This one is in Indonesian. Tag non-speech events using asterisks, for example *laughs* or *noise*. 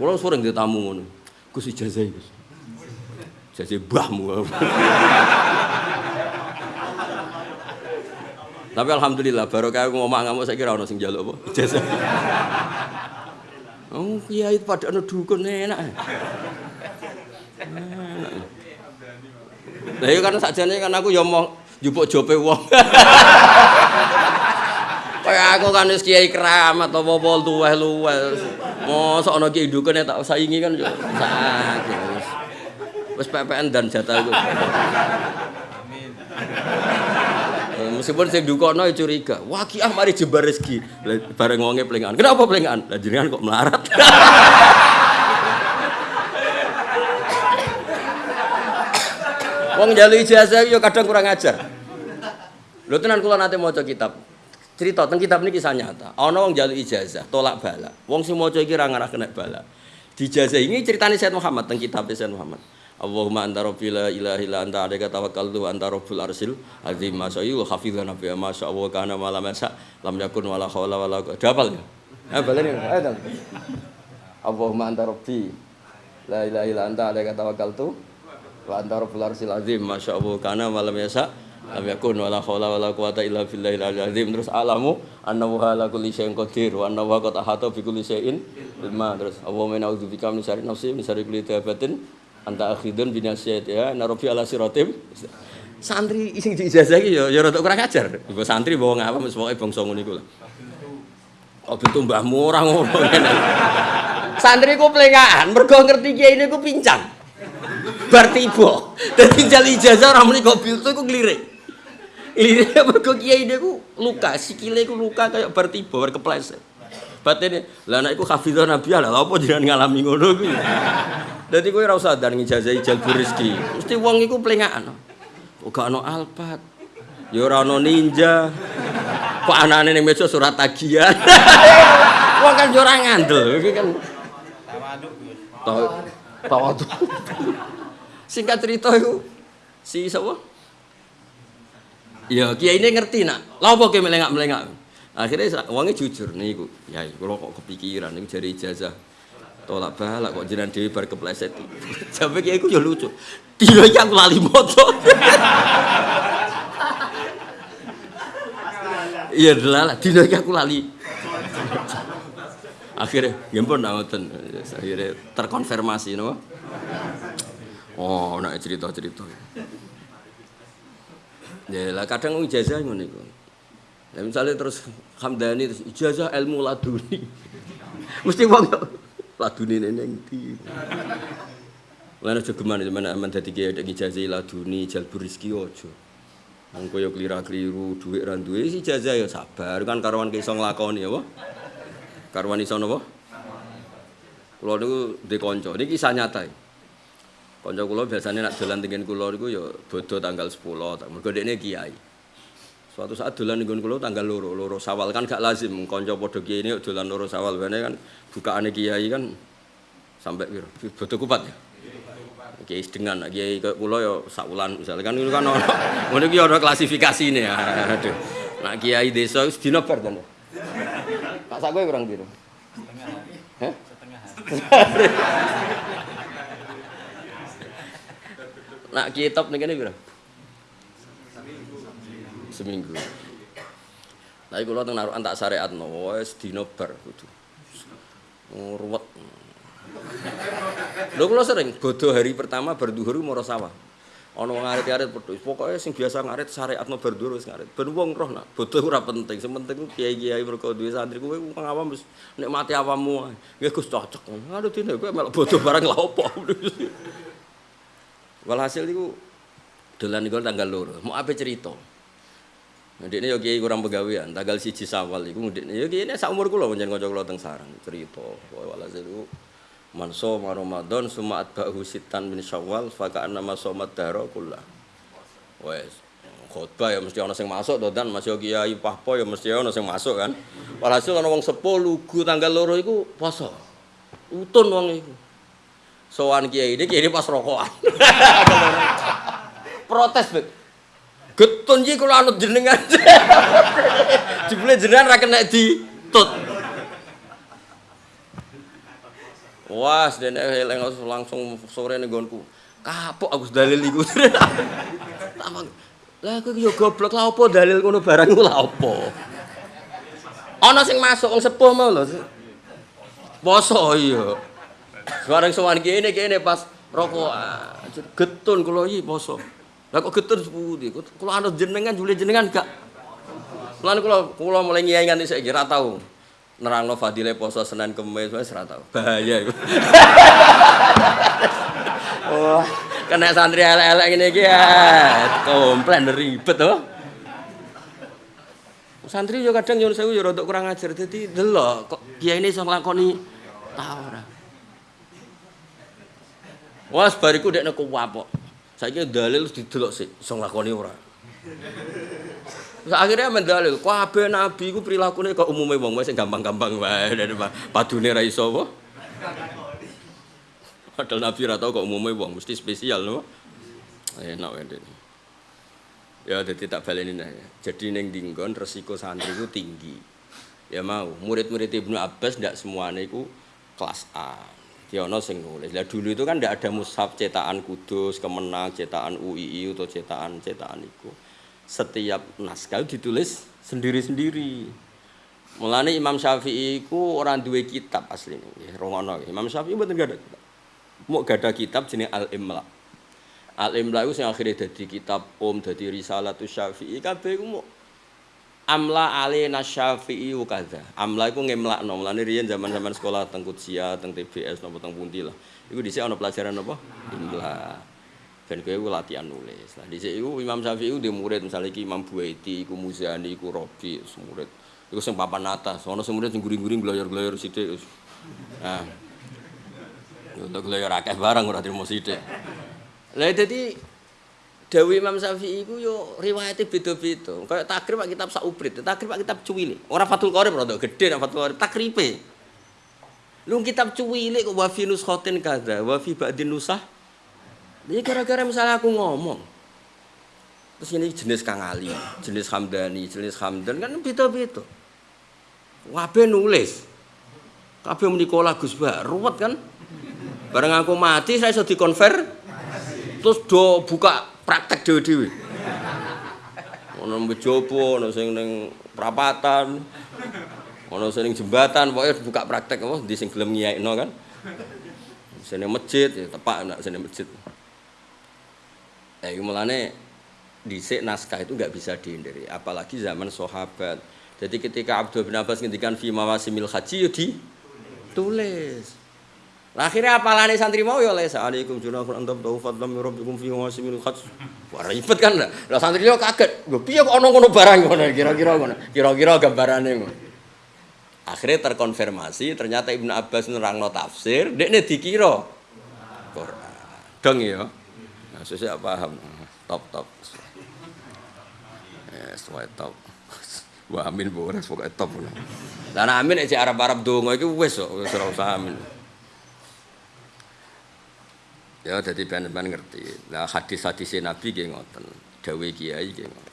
Kula sering di tamu ngono. Gus ijazah Gus. Ijazah mbahmu. Tapi alhamdulillah baru kayak ngomong ngamuk saya kira ono sing jaluk apa ijazah. Oh kiai pada anu dukun enak. Lah iya kan sakjane kan aku ya mau njupuk jope wong. Aku kan wis kiai keramat apa-apa luweh-luweh. Mosok ana kiai dukune tak saingi kan yo sakit. Wis wis PPN dan jatah. Amin. Meskipun sing dukono ya curiga. Wah ki ah mari jembar rezeki. Bareng wonge plengan. Kenapa plengan? Lah jenengan kok melarat. Wong jalu ijazah yo kadang kurang ajar. Lho tenan kula nate maca kitab. Cerita teng kitab ini kisah nyata. Ana wong jalu ijazah, tolak bala. Wong sing maca iki ra ngarah kena bala. Di ijazah ini ceritanya Said Muhammad teng kitab Said Muhammad. Allahumma anta rabbi la ilaha illa anta alaika tawakkaltu anta rabbul arsil azim masa yu hafizan nabi masya Allah kana malam masa lam yakun wala haula wala dapal ya eh balen ayo Allahumma anta rabbi la ilaha illa anta alaika tawakkaltu wa anta rabbul arsil azim masya Allah kana malam yasa lam yakun wala haula wala quwwata illa billahil azim. Terus alamu annahu ala kulli syai'in qadir wa annahu qad ahata bi kulli syai'in ilma. Terus Allahumma na'udzubika min syarri nafsi min syarri kulli dabatin anta akhidun binasiyat ya narobi ala sirotim santri ising di ijazah iki ya ya rada kurang ajar. Ibu santri bawa ngapa mesti pokoke bangsa ngono iku lah. Kok bentuk mbahmu ora ngono. Santri ku plengaan mergo ngerti kiai niku pincang. Bar tiba dadi jal ijazah ora muni kok biltu iku nglirik lirik *laughs* mergo kiai niku luka sikile ku luka kayak bar tiba bar kepleset batine lah nek iku hafizah nabi lah apa jenengan ngalami ngono kuwi Dadi kowe ora usah dan ngijazah jalbur rezeki. Mesti wong iku plengaan. Kok gak ono alpat. Ya ora ono ninja. Kok anane ning meja surat tagihan. *laughs* wong kan yo ora ngandel. Iki kan tawaduk. Tawaduk. Singkat cerita iku si sapa? Ya kiai ini ngerti nak. Lah apa ke melengak-melengak. Akhirnya wongnya jujur nih, ya, kalau kok kepikiran, ini jari ijazah tolak balak kok jenengan dhewe bar kepleset. *laughs* Jambe kiye iku ya lucu. Dina iki aku lali moto. *laughs* Iya lah, dina iki aku lali. Akhirnya, nggih pun ngoten. Akhirnya terkonfirmasi no. Oh, nak cerita-cerita. Ya lah kadang ijazah ngono iku. Ya misalnya terus Hamdani terus ijazah ilmu laduni. *laughs* Mesti wong laduni neng di Lan aja geman mana aman dadi kiai dek ijazah laduni jalbur rezeki aja. Mengko yo klira-kliru dhuwit ra duwe ijazah ya sabar kan karwan iso nglakoni apa? Karwan iso napa? Kula niku kanca, niki kisah nyata. Kanca kula biasanya nak dolan tengen kula niku ya bodo tanggal 10, mergo dekne kiai. Suatu saat dolan nggon kula tanggal loro, loro Sawal kan gak lazim kanca padha kiai ini dolan loro Sawal. Bene kan bukaane kiai kan sampai piro? Bodo kupat ya. Kiai dengan kiai ke kula ya sak wulan misalnya kan itu kan ono *laughs* ngono iki ono klasifikasine ya. Aduh. Nak kiai desa wis dina bar to. Pak sak kowe kurang piro? Setengah. Heh? Setengah. *laughs* Nak top ning kene piro? seminggu. Tapi kalau teng naruh antak syariat no, wes dino bar kudu. Ruwet. Lho kula sering bodoh hari pertama berduhur mau sawah. Ana wong ngarit-arit pedhus. Pokoke sing biasa ngarit syariatno berduhur wis ngarit. Ben wong roh nak bodoh ora penting. Sing penting kiai-kiai mergo duwe santri kowe wong awam wis nikmati awammu. Nggih Gus cocok. Aduh dene kowe melok bodoh barang lha opo. Walhasil iku dolan iku tanggal loro. Mau apa cerita? Ndekne yo kiai kurang pegawean, tanggal siji Sawal iku ndekne yo kiai sak umur kula pancen kanca kula teng sarang cerita. Walhasil iku manso Ramadan suma atba'hu sitan min Syawal fa kana ma somat daro kullah. Wes khotbah ya mesti ana sing masuk to dan masih kiai pahpo ya mesti ana sing masuk kan. Walhasil ana wong sepuh lugu tanggal loro iku poso. Utun wong iku. Sowan kiai ini kiai pas rokokan. *laughs* Protes, Bet. Getun iki kula anut jenengan. *laughs* Jebule jenengan ra kena ditut. Wah, dene eling langsung sore ning nggonku. Kapok aku dalil iku. *laughs* Lah aku yo goblok lah opo dalil ngono barang iku lah opo. Ana sing masuk wong sepuh mau lho. Poso iya. Bareng sowan kene kene pas rokokan. Getun kula iki poso. Lah kok getun sepundi? Kula anut jenengan jule jenengan gak. Lan kula kula mulai ngiyai nganti saiki ra tau. nerangno fadile poso Senin Kamis wis ora tau. Bahaya iku. Wah, *laughs* kena santri elek-elek ngene iki ya. Komplain ribet to. Santri yo kadang nyuwun sewu yo rada kurang ajar. Dadi delok kok kiai ini iso nglakoni ta ora. Wes bariku dekne kuwapok. Saiki dalil didelok sik iso nglakoni ora. akhirnya mendalil, kabeh nabi ku prilakune kok umume wong sing gampang-gampang wae padune ra iso apa. Padahal nabi ra tau kok umume wong mesti spesial lho. Enak wae Ya dadi tak baleni ya. Jadi ning dinggon resiko santri ku tinggi. Ya mau, murid-murid Ibnu Abbas ndak semuanya iku kelas A. Dia ono sing nulis. Lah dulu itu kan ndak ada mushaf cetakan Kudus, Kemenang, cetakan UII atau cetakan cetakan iku setiap naskah ditulis sendiri-sendiri. Mulane Imam Syafi'i ku orang dua kitab asli nggih, rongono. Imam Syafi'i mboten gak ada kitab. Mau gak ada kitab jenenge Al-Imla. Al-Imla itu sing akhirnya jadi kitab Om, jadi Risalatus Syafi'i kabeh ku mau Amla alina Syafi'i kadza. Amla iku ngemlakno. Mulane riyen zaman-zaman sekolah teng Kutsia, teng TBS napa teng pundi lah. Iku dhisik ana pelajaran apa? Imla. ben kowe latihan nulis. Lah dhisik iku Imam Syafi'i di murid misalnya iki Imam Buaiti, iku Muzani, iku Robi, murid. Iku sing papan atas, ana sing murid sing guring-guring gloyor-gloyor sithik. Nah. Untuk gloyor akeh barang ora trimo sithik. Lah dadi Dewi Imam Syafi'i iku yo riwayate beda-beda. Kayak takrib pak kitab sauprit, takrib pak kitab cuwili. Ora Fathul Qorib rada gedhe nek Fathul Qorib takripe. Lu kitab cuwili kok wa fi nuskhatin kadza, wa fi ba'din nusah Ini gara-gara misalnya aku ngomong, terus ini jenis Kang Ali, jenis Hamdani, jenis Hamdan kan beda-beda. Wabe nulis, kabeh menikola Gus Bah, ruwet kan? Bareng aku mati saya sudah dikonver, terus do buka praktek dewi-dewi. Ono bejopo, ono sing ning perapatan, ono sing jembatan, pokoknya buka praktek apa di sing gelem ngiyaikno kan. Sini masjid, ya tepak nak sini masjid. Eh, mulane dhisik naskah itu nggak bisa dihindari, apalagi zaman sahabat. Jadi ketika Abdul bin Abbas ngendikan fi mawasimil haji yo di tulis. Lah akhirnya apalane santri mau ya les alaikum junahun antum tau fadlam rabbikum fi mawasimil haji. Wah ribet kan lah. Santri yo kaget. Lho piye kok ono ngono barang ngono kira-kira ngono. Kira-kira gambarane ngono. Akhirnya terkonfirmasi ternyata Ibnu Abbas nerangno tafsir, dekne dikira Quran. Dong ya. Nah, saya paham. Top top. Yes, white top. Wah amin bu, pokoknya top. Lah amin nek Arab-Arab donga iki wis kok, wis amin. Ya, jadi ben-ben ngerti. Lah hadis-hadis Nabi nggih ngoten. Dawe kiai nggih ngoten.